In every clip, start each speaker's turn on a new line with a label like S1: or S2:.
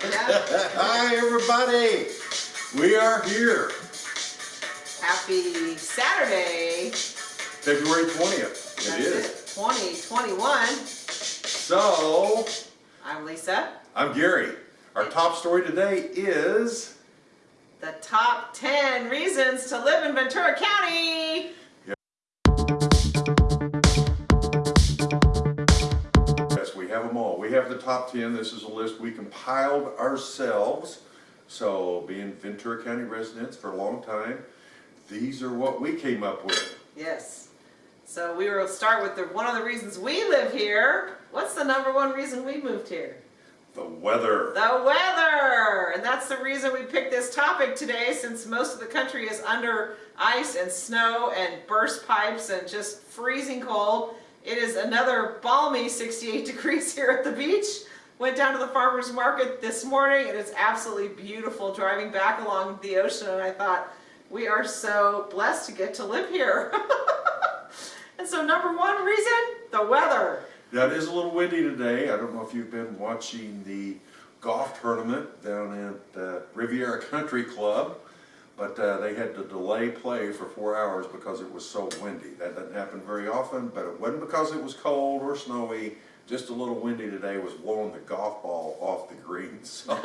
S1: Hi, everybody. We are here,
S2: Happy Saturday.
S1: February 20th. It
S2: That's
S1: is.
S2: it, 2021.
S1: So,
S2: I'm Lisa.
S1: I'm Gary. Our top story today is
S2: The top 10 reasons to live in Ventura County.
S1: Have them all. We have the top 10. This is a list we compiled ourselves. So, being Ventura County residents for a long time, these are what we came up with.
S2: Yes. So we will start with the one of the reasons we live here. What's the number one reason we moved here?
S1: The weather.
S2: The weather! And that's the reason we picked this topic today since most of the country is under ice and snow and burst pipes and just freezing cold. It is another balmy 68 degrees here at the beach. Went down to the farmer's market this morning. And It is absolutely beautiful driving back along the ocean and I thought, we are so blessed to get to live here. and so number one reason, the weather.
S1: It is a little windy today. I don't know if you've been watching the golf tournament down at uh, Riviera Country Club, but uh, they had to delay play for four hours because it was so windy. That doesn't happen very often, but it wasn't because it was cold or snowy. Just a little windy today was blowing the golf ball off the green. So.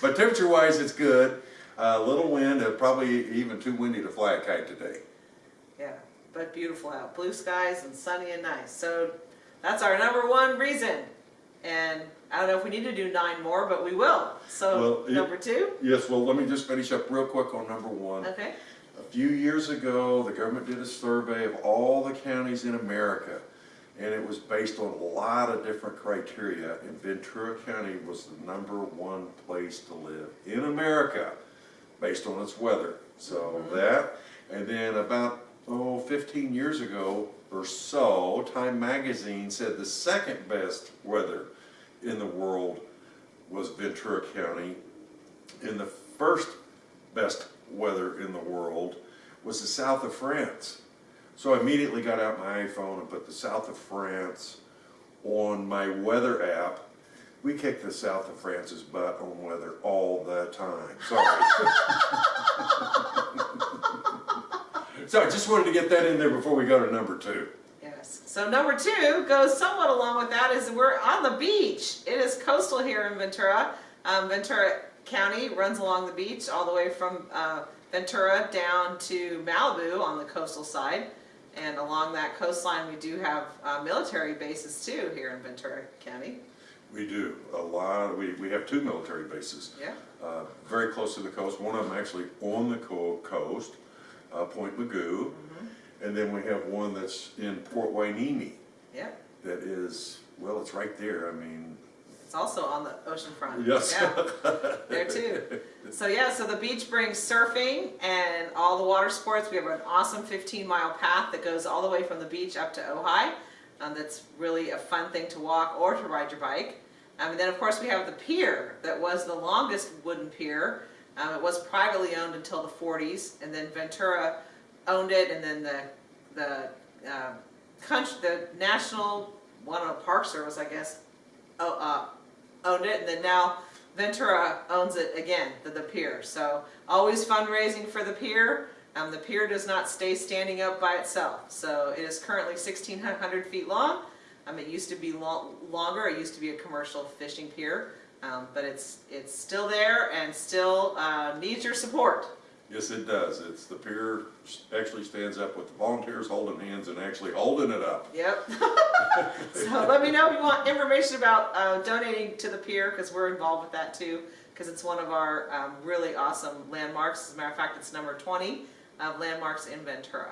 S1: but temperature-wise, it's good. A little wind, uh, probably even too windy to fly a kite today.
S2: Yeah, but beautiful out. Blue skies and sunny and nice. So that's our number one reason. And I don't know if we need to do nine more, but we will. So
S1: Well,
S2: number two,
S1: Yes, well, let me just finish up real quick on number one.
S2: okay.
S1: A few years ago, the government did a survey of all the counties in America, and it was based on a lot of different criteria, and Ventura County was the number one place to live in America, based on its weather. So mm-hmm. that, and then about, oh, 15 years ago or so, Time Magazine said the second best weather in the world was Ventura County, and the first best weather in the world was the south of France. So I immediately got out my iPhone and put the south of France on my weather app. We kick the south of France's butt on weather all the time. Sorry. so I just wanted to get that in there before we go to number two.
S2: So number two goes somewhat along with that is we're on the beach. It is coastal here in Ventura. Um, Ventura County runs along the beach all the way from uh, Ventura down to Malibu on the coastal side. And along that coastline we do have uh, military bases too here in Ventura County.
S1: We do a lot. We, we have two military bases.
S2: Yeah.
S1: uh, very close to the coast. One of them actually on the co- coast, uh, Point Mugu. And then we have one that's in Port Hueneme
S2: Yeah.
S1: that is, well, it's right there. I mean,
S2: It's also on the ocean front.
S1: Yes.
S2: Yeah, there too. So yeah, so the beach brings surfing and all the water sports. We have an awesome 15 mile path that goes all the way from the beach up to Ojai. Um, that's really a fun thing to walk or to ride your bike. Um, and then of course we have the pier that was the longest wooden pier. Um, it was privately owned until the 40s and then Ventura owned it and then the, the, uh, country, the National, one of Park Service I guess, uh, owned it, and then now Ventura owns it again, the, the pier. So always fundraising for the pier. Um, the pier does not stay standing up by itself. So it is currently 1,600 feet long. Um, it used to be lo longer. It used to be a commercial fishing pier, um, but it's it's still there and still uh, needs your support.
S1: Yes, it does. It's the pier actually stands up with the volunteers holding hands and actually holding it up.
S2: Yep. so let me know if you want information about uh, donating to the pier because we're involved with that too because it's one of our um, really awesome landmarks. As a matter of fact, it's number 20 of landmarks in Ventura.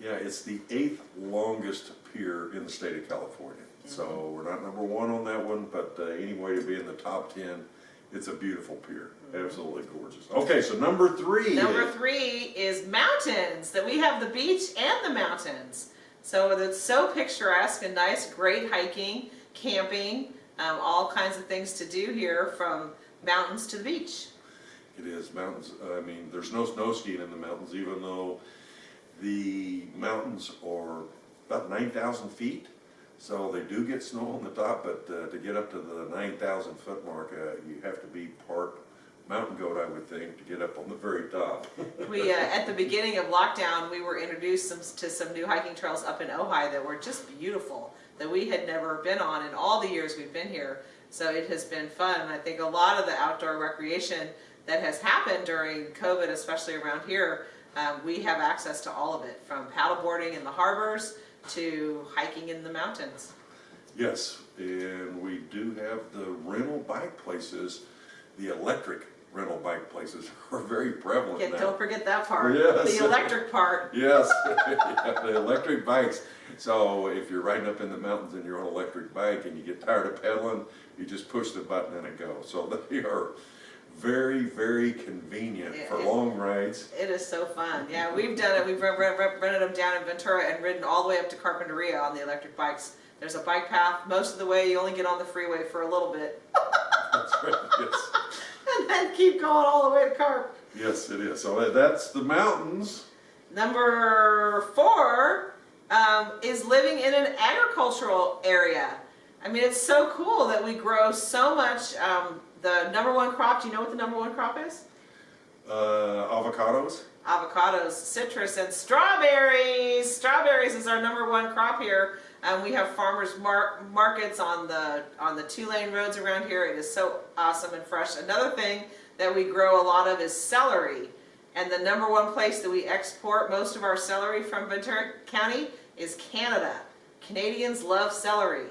S1: Yeah, it's the eighth longest pier in the state of California. So
S2: Mm-hmm.
S1: we're not number one on that one, but uh, anyway, to be in the top ten, it's a beautiful pier. Absolutely gorgeous. Okay, so number three.
S2: Number three is mountains, that we have the beach and the mountains. So it's so picturesque and nice, great hiking, camping, um, all kinds of things to do here from mountains to the beach.
S1: It is mountains. I mean, there's no snow skiing in the mountains, even though the mountains are about 9,000 feet. So they do get snow on the top, but uh, to get up to the nine thousand foot mark, uh, you have to be part mountain goat, I would think, to get up on the very top.
S2: We, uh, at the beginning of lockdown, we were introduced some, to some new hiking trails up in Ojai that were just beautiful, that we had never been on in all the years we've been here. So it has been fun. I think a lot of the outdoor recreation that has happened during COVID, especially around here, um, we have access to all of it, from paddleboarding in the harbors to hiking in the mountains.
S1: Yes, and we do have the rental bike places, the electric rental bike places are very prevalent now.
S2: Don't forget that part,
S1: Yes.
S2: the electric part.
S1: Yes, yeah, the electric bikes. So if you're riding up in the mountains and you're on an electric bike and you get tired of pedaling, you just push the button and it goes. So they are very, very convenient for long rides.
S2: It is so fun. Yeah, we've done it. We've re- re- re- rented them down in Ventura and ridden all the way up to Carpinteria on the electric bikes. There's a bike path. Most of the way, you only get on the freeway for a little bit,
S1: That's right, yes.
S2: and then keep going all the way to Carp.
S1: Yes, it is. So that's the mountains.
S2: Number four um, is living in an agricultural area. I mean, it's so cool that we grow so much. Um, the number one crop. Do you know what the number one crop is?
S1: Uh, avocados.
S2: avocados, citrus, and strawberries. Strawberries is our number one crop here. And we have farmers mar- markets on the on the two lane roads around here. It is so awesome and fresh. Another thing that we grow a lot of is celery. And the number one place that we export most of our celery from Ventura County is Canada. Canadians love celery.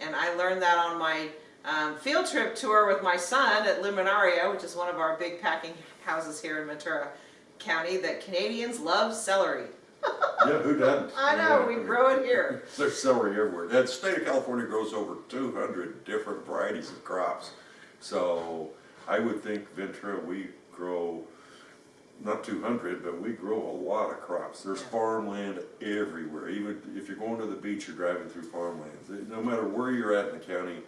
S2: And I learned that on my um, field trip tour with my son at Limoneira, which is one of our big packing houses here in Ventura County, that Canadians love celery.
S1: Yeah, who doesn't?
S2: I know, we grow it here.
S1: There's celery everywhere. The state of California grows over two hundred different varieties of crops. So I would think Ventura, we grow, not two hundred, but we grow a lot of crops. There's farmland everywhere. Even if you're going to the beach, you're driving through farmlands. No matter where you're at in the county,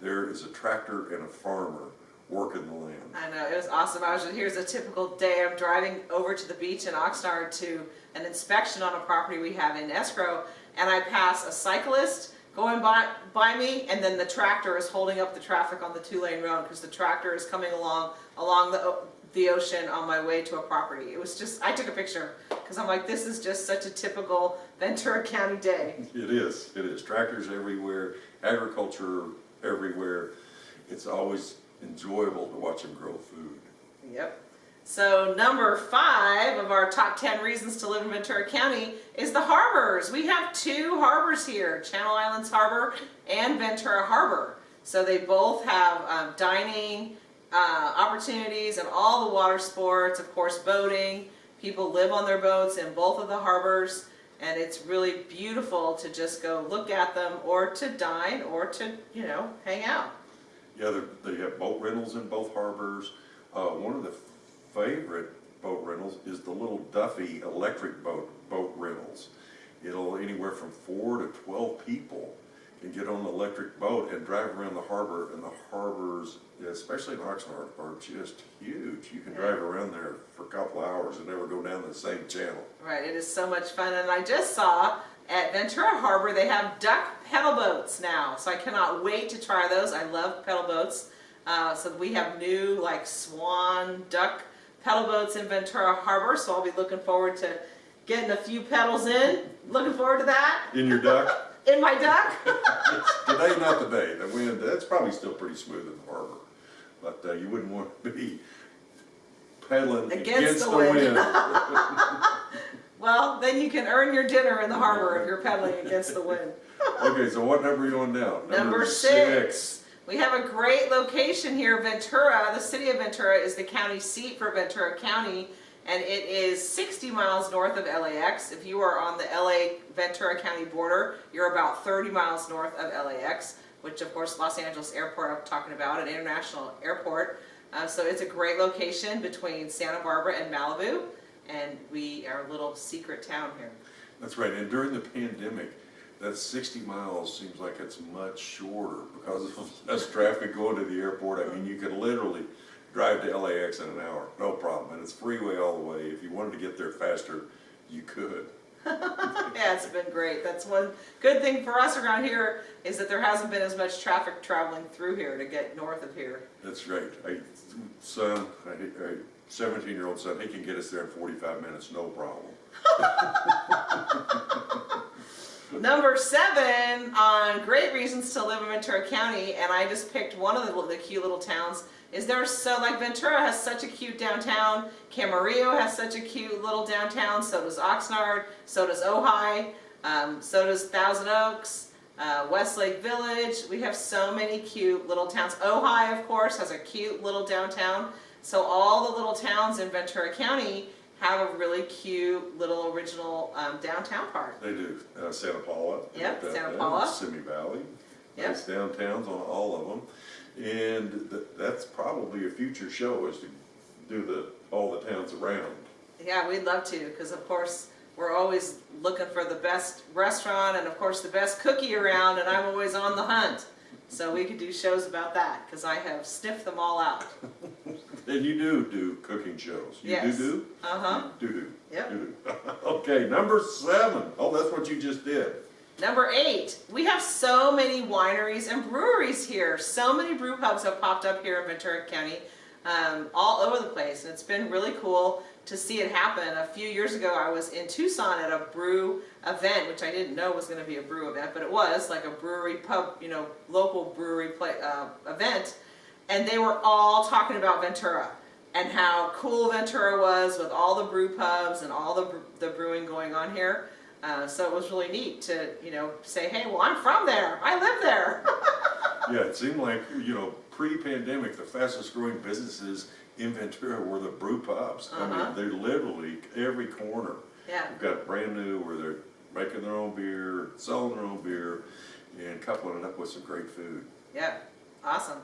S1: there is a tractor and a farmer working the land.
S2: I know, it was awesome. I was, here's a typical day. I'm driving over to the beach in Oxnard to an inspection on a property we have in escrow, and I pass a cyclist going by, by me, and then the tractor is holding up the traffic on the two-lane road because the tractor is coming along, along the, the ocean on my way to a property. It was just, I took a picture because I'm like, this is just such a typical Ventura County day.
S1: It is, it is. Tractors everywhere, agriculture everywhere. It's always enjoyable to watch them grow food.
S2: Yep. So number five of our top 10 reasons to live in Ventura County is the harbors. We have two harbors here, Channel Islands Harbor and Ventura Harbor. So they both have um, dining uh, opportunities and all the water sports, of course boating. People live on their boats in both of the harbors and it's really beautiful to just go look at them or to dine or to, you know, hang out.
S1: Yeah, they, have boat rentals in both harbors. Uh, one of the favorite boat rentals is the little Duffy electric boat, boat rentals. It'll, anywhere from four to twelve people can get on the electric boat and drive around the harbor, and the harbors, especially in Oxnard, are just huge. You can drive around there for a couple hours and never go down the same channel.
S2: Right, it is so much fun, and I just saw at Ventura Harbor they have duck pedal boats now, so I cannot wait to try those. I love pedal boats. Uh, so we have new like swan duck pedal boats in Ventura Harbor, so I'll be looking forward to getting a few pedals in. Looking forward to that
S1: In your duck?
S2: in my duck.
S1: Today, not the day. The wind, that's probably still pretty smooth in the harbor. But uh, you wouldn't want to be paddling
S2: Against
S1: against
S2: the
S1: the
S2: wind.
S1: wind.
S2: well, then you can earn your dinner in the harbor if you're pedaling against the wind.
S1: Okay, so what number are you on now?
S2: Number six. We have a great location here, Ventura. The city of Ventura is the county seat for Ventura County, and it is 60 miles north of LAX. If you are on the LA Ventura County border, you're about 30 miles north of LAX, which of course Los Angeles Airport I'm talking about, an international airport. Uh, so it's a great location between Santa Barbara and Malibu, and we are a little secret town here.
S1: That's right, and during the pandemic, that sixty miles seems like it's much shorter because of less traffic going to the airport. I mean, you could literally drive to LAX in an hour, no problem, and it's freeway all the way. If you wanted to get there faster, you could.
S2: Yeah, it's been great. That's one good thing for us around here is that there hasn't been as much traffic traveling through here to get north of here.
S1: That's right. I, son, I, I, seventeen-year-old son, he can get us there in forty-five minutes, no problem.
S2: Number seven on great reasons to live in Ventura County, and I just picked one of the, the cute little towns. Is there so like Ventura has such a cute downtown, Camarillo has such a cute little downtown, so does Oxnard, so does Ojai, um, so does Thousand Oaks, uh, Westlake Village. We have so many cute little towns. Ojai, of course, has a cute little downtown. So all the little towns in Ventura County have a really cute little original um, downtown park.
S1: They do, uh, Santa Paula.
S2: Yep,
S1: down
S2: Santa Paula.
S1: Simi Valley.
S2: Yep.
S1: Nice downtowns on all of them. And th- that's probably a future show is to do the, all the towns around.
S2: Yeah, we'd love to, because of course, we're always looking for the best restaurant and of course the best cookie around, and I'm always on the hunt. So we could do shows about that, because I have sniffed them all out.
S1: And you do do cooking shows. You
S2: Yes.
S1: do do?
S2: Uh-huh,
S1: Do do.
S2: Yep.
S1: Do do. Okay, number seven. Oh, that's what you just did.
S2: Number eight, we have so many wineries and breweries here. So many brew pubs have popped up here in Ventura County, um, all over the place, and it's been really cool to see it happen. A few years ago, I was in Tucson at a brew event, which I didn't know was going to be a brew event, but it was like a brewery pub, you know, local brewery play, uh, event, and they were all talking about Ventura and how cool Ventura was with all the brew pubs and all the, the brewing going on here. Uh, so it was really neat to, you know, say, hey, well, I'm from there. I live there.
S1: Yeah, it seemed like, you know, pre-pandemic, the fastest growing businesses in Ventura were the brew pubs. I
S2: Uh-huh.
S1: mean, they're literally every corner.
S2: yeah.
S1: We've got brand new where they're making their own beer, selling their own beer, and coupling it up with some great food.
S2: Yeah. Awesome.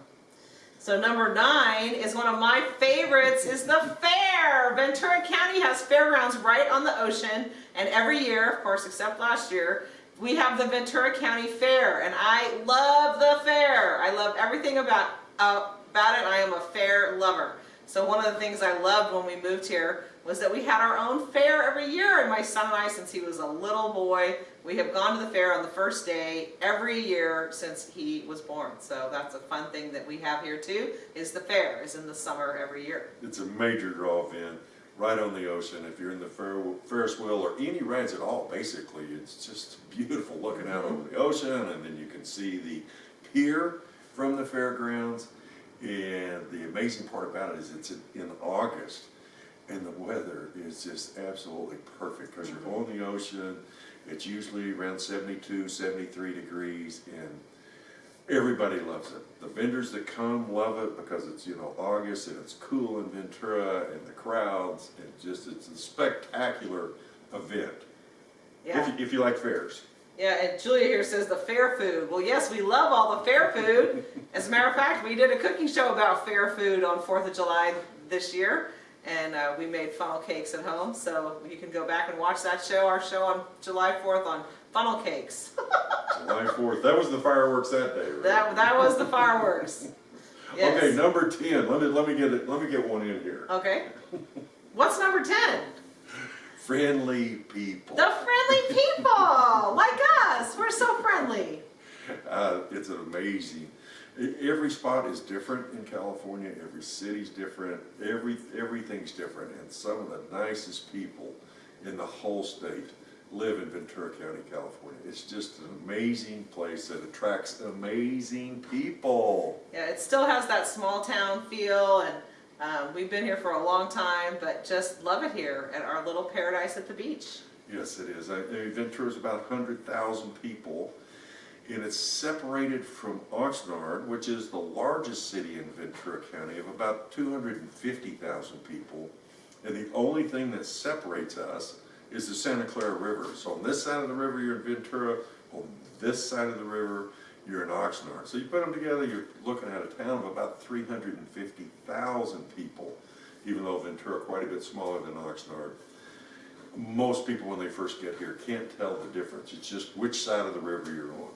S2: So number nine is one of my favorites is the fair. Ventura County has fairgrounds right on the ocean and every year, of course, except last year, we have the Ventura County Fair and I love the fair. I love everything about, uh, about it. I am a fair lover. So one of the things I loved when we moved here was that we had our own fair every year and my son and I, since he was a little boy, we have gone to the fair on the first day every year since he was born. So that's a fun thing that we have here too, is the fair, is in the summer every year.
S1: It's a major draw event, right on the ocean. If you're in the Fer- Ferris wheel or any rides at all, basically, it's just beautiful looking out over the ocean, and then you can see the pier from the fairgrounds. And the amazing part about it is it's in- August, and the weather is just absolutely perfect because you're on the ocean. It's usually around 72, 73 degrees, and Everybody loves it. The vendors that come love it because it's, you know, August and it's cool in Ventura and the crowds and just, it's a spectacular event.
S2: Yeah.
S1: If you, if you like fairs.
S2: Yeah, and Julia here says the fair food. Well, yes, we love all the fair food. As a matter of fact, we did a cooking show about fair food on 4th of July this year, and uh, we made funnel cakes at home. So you can go back and watch that show, our show on July 4th on funnel cakes.
S1: July fourth, that was the fireworks that day, right?
S2: that, that was the fireworks. Yes.
S1: Okay, number ten, let me, let me get it, let me get one in here.
S2: Okay. What's number 10?
S1: Friendly people.
S2: The friendly people, like us. We're so friendly.
S1: Uh, it's amazing, every spot is different in California, every city's different, every, everything's different, and some of the nicest people in the whole state live in Ventura County, California. It's just an amazing place that attracts amazing people.
S2: Yeah, it still has that small town feel, and um, we've been here for a long time, but just love it here at our little paradise at the beach.
S1: Yes, it is. I- I mean, Ventura's about hundred thousand people, and it's separated from Oxnard, which is the largest city in Ventura County of about two hundred and fifty thousand people. And the only thing that separates us is the Santa Clara River. So on this side of the river, you're in Ventura, on this side of the river, you're in Oxnard. So you put them together, you're looking at a town of about three hundred and fifty thousand people, even though Ventura quite a bit smaller than Oxnard most people when they first get here can't tell the difference. It's just which side of the river you're on.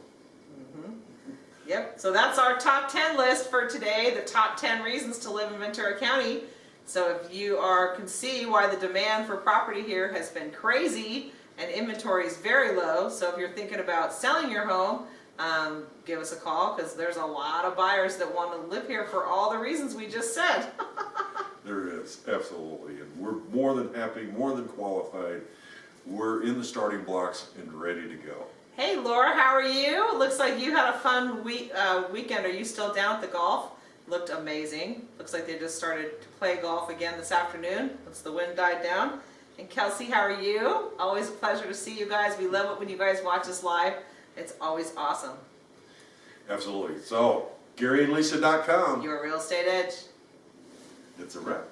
S2: Yep, so that's our top 10 list for today, the top 10 reasons to live in Ventura County. So if you are, can see why the demand for property here has been crazy, and inventory is very low. So if you're thinking about selling your home, um, give us a call because there's a lot of buyers that want to live here for all the reasons we just said.
S1: There is, absolutely, and we're more than happy, more than qualified. We're in the starting blocks and ready to go.
S2: Hey Laura, how are you? Looks like you had a fun week uh, weekend. Are you still down at the golf? Looked amazing. Looks like they just started to play golf again this afternoon once the wind died down. And Kelsey, how are you? Always a pleasure to see you guys. We love it when you guys watch us live. It's always awesome.
S1: Absolutely. So, GaryandLisa.com,
S2: Your real estate edge.
S1: it's a wrap.